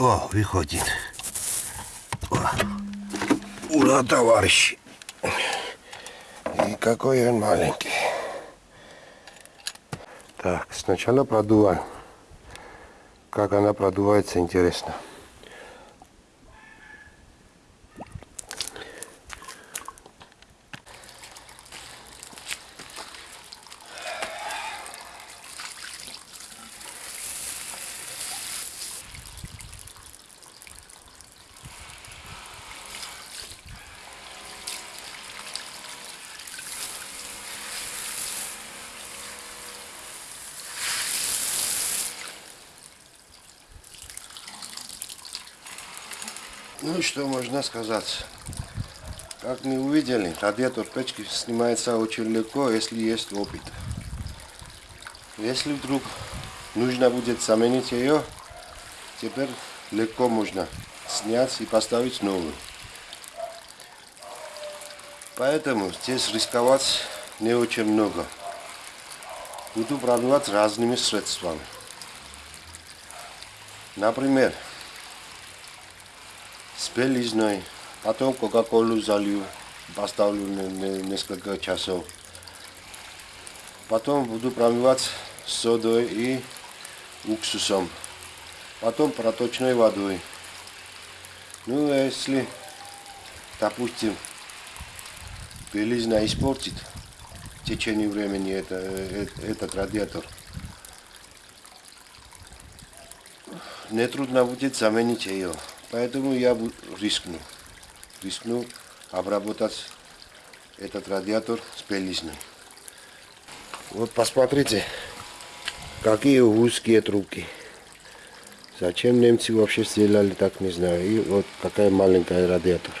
О, выходит. О. Ура, товарищи. И какой он маленький. Так, сначала продуваем. Как она продувается, интересно. Ну что можно сказать? Как мы увидели, радиатор печки снимается очень легко, если есть опыт. Если вдруг нужно будет заменить ее, теперь легко можно снять и поставить новую. Поэтому здесь рисковать не очень много. Буду пробовать разными средствами. Например, с белизной, потом кока-колу залью, поставлю несколько часов. Потом буду промывать содой и уксусом. Потом проточной водой. Ну, если, допустим, белизна испортит в течение времени это, этот радиатор, нетрудно будет заменить ее. Поэтому я рискну. Рискну обработать этот радиатор с белизной. Вот посмотрите, какие узкие трубки. Зачем немцы вообще сделали так, не знаю. И вот какая маленькая радиатор.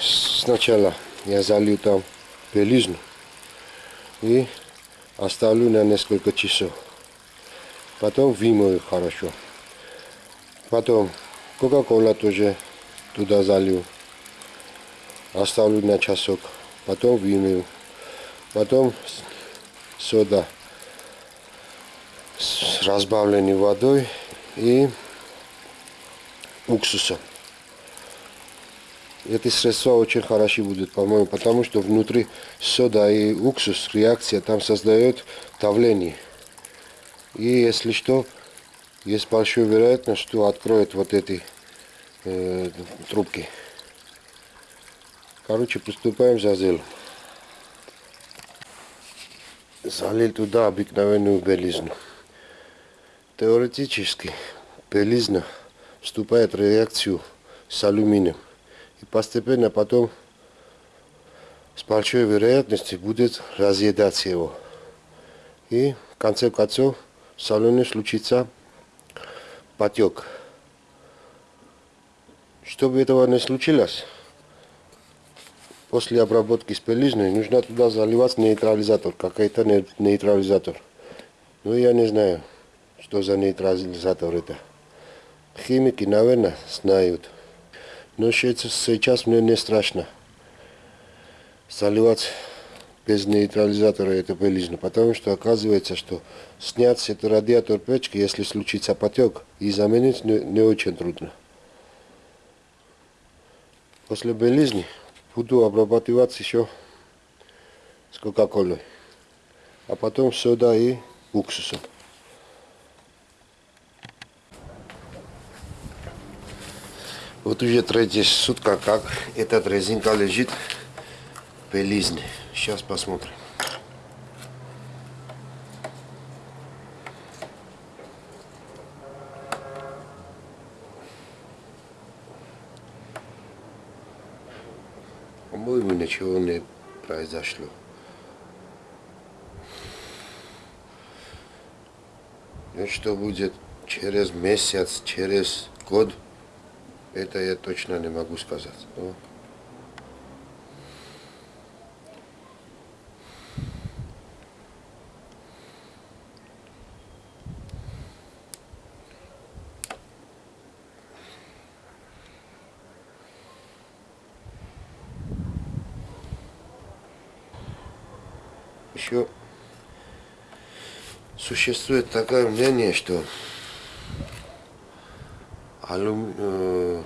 Сначала я залью там белизну и оставлю на несколько часов. Потом вымою хорошо. Потом кока-кола тоже туда залью. Оставлю на часок. Потом вымою. Потом сода с разбавленной водой и уксусом. Эти средства очень хороши будут, по-моему, потому что внутри сода и уксус реакция там создает давление. И если что, есть большая вероятность, что откроет вот эти э, трубки. Короче, приступаем за зелом. Залил туда обыкновенную белизну. Теоретически белизна вступает в реакцию с алюминием. И постепенно потом с большой вероятностью будет разъедаться его. И в конце концов в салоне случится потек. Чтобы этого не случилось, после обработки с пелизной нужно туда заливать нейтрализатор, какой-то нейтрализатор. Ну я не знаю, что за нейтрализатор это. Химики, наверное, знают. Но сейчас мне не страшно заливать без нейтрализатора это белизну, потому что оказывается, что снять этот радиатор печки, если случится потек, и заменить не, не очень трудно. После белизни буду обрабатывать еще с кока-колой, а потом сода и уксусом. Вот уже третья сутка, как этот резинка лежит в белизне. Сейчас посмотрим. По-моему, ничего не произошло. Ну что будет через месяц, через год, это я точно не могу сказать. Еще Существует такое мнение, что алюм... э,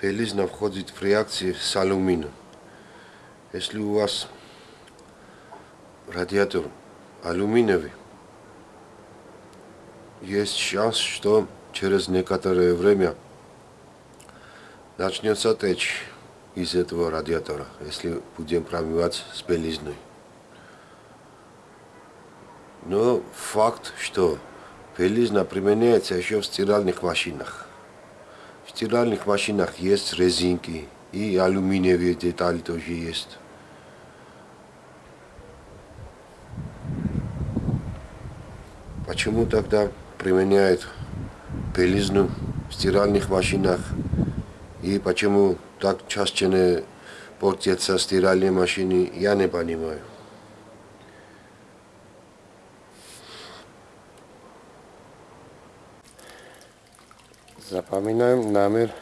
белизна входит в реакции с алюминием. Если у вас радиатор алюминиевый, есть шанс, что через некоторое время начнется течь из этого радиатора, если будем промывать с белизной. Но факт, что белизна применяется еще в стиральных машинах. В стиральных машинах есть резинки и алюминиевые детали тоже есть. Почему тогда применяют белизну в стиральных машинах и почему так часто не портятся стиральные машины, я не понимаю. Запоминаем номер,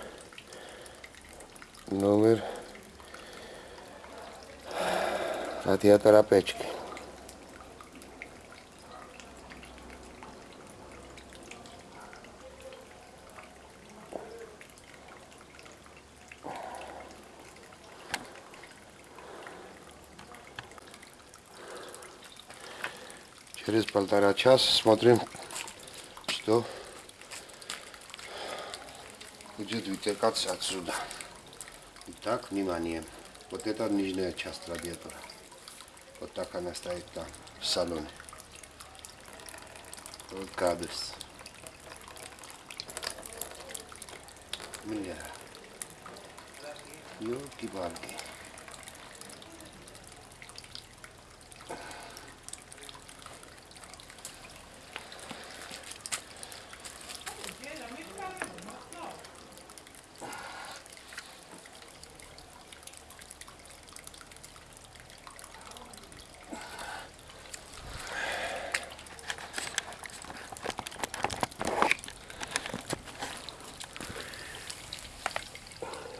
номер радиатора печки. Через полтора часа смотрим, что будет вытекаться отсюда. Итак, внимание. Вот это нижняя часть радиатора. Вот так она стоит там, в салоне. Вот кабельс. Бля. Ёлки-палки.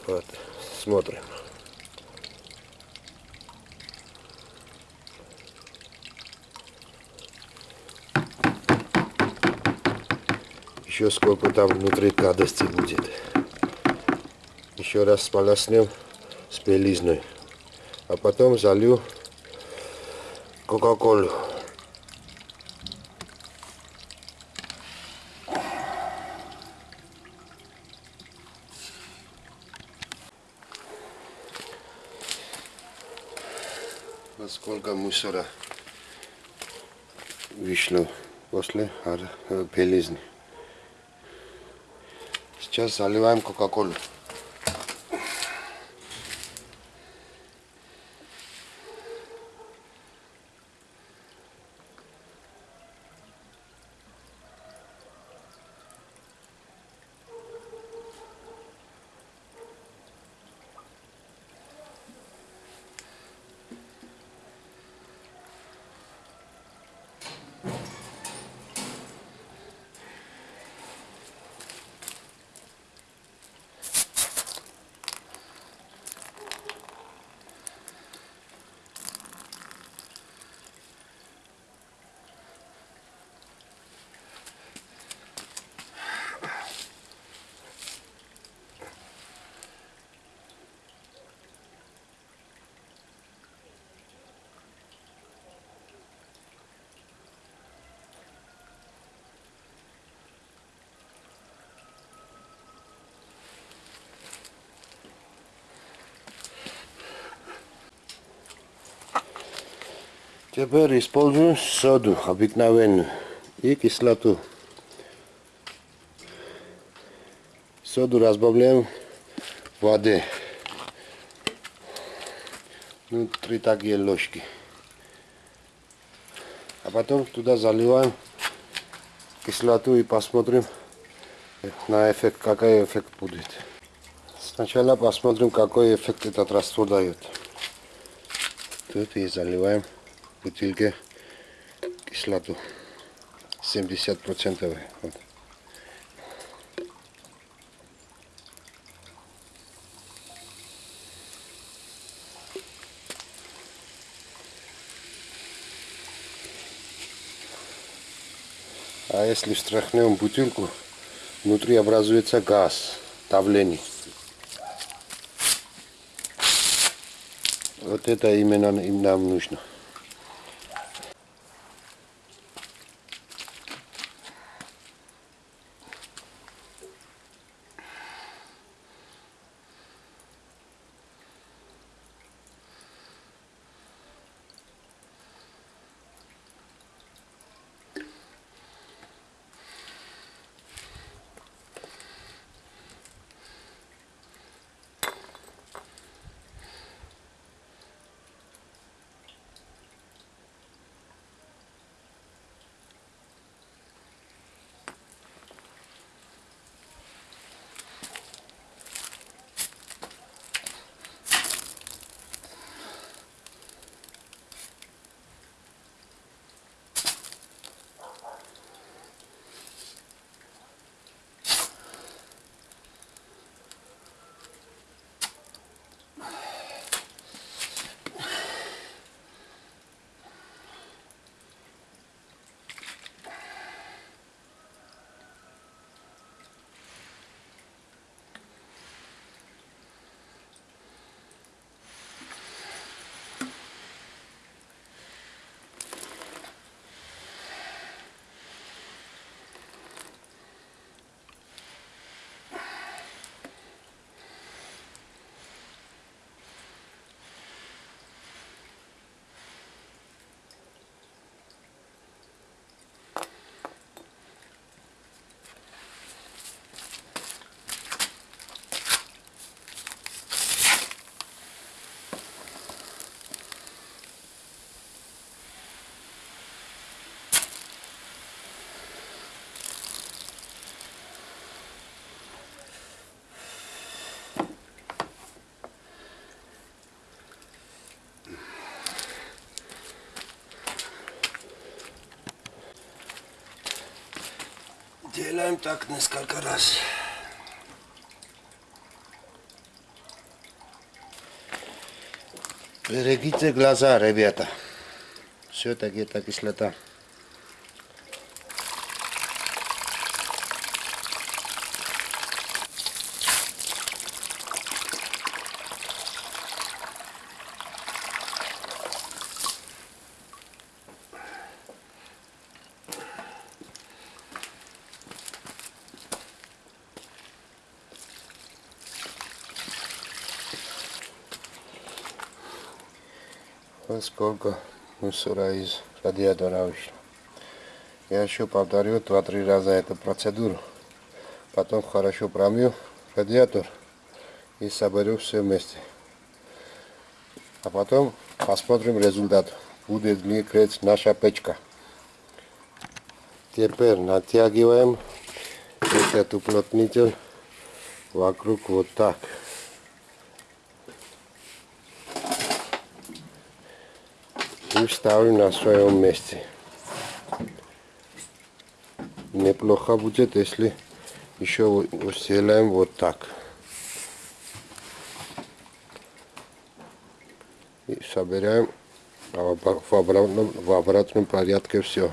Вот, смотрим. Еще сколько там внутри гадости будет. Еще раз сполоснем с белизной. А потом залью кока-колу. Вот сколько мусора вышло после э, белизны. Сейчас заливаем кока-колу. Теперь используем соду обыкновенную и кислоту. Соду разбавляем в воде. Ну, три такие ложки. А потом туда заливаем кислоту и посмотрим на эффект, какой эффект будет. Сначала посмотрим, какой эффект этот раствор дает. Тут и заливаем бутылке кислоту 70 процентов вот. А если встряхнем бутылку, внутри образуется газ, давление. Вот это именно им нам нужно. Делаем так несколько раз. Берегите глаза, ребята. Все-таки это кислота. Сколько мусора из радиатора вышло. Я еще повторю 2-3 раза эту процедуру. Потом хорошо промью радиатор и соберу все вместе. А потом посмотрим результат. Будет ли греть наша печка. Теперь натягиваем этот уплотнитель вокруг вот так. И ставим на своем месте. Неплохо будет, если еще устелаем вот так. И собираем в обратном, в обратном порядке все.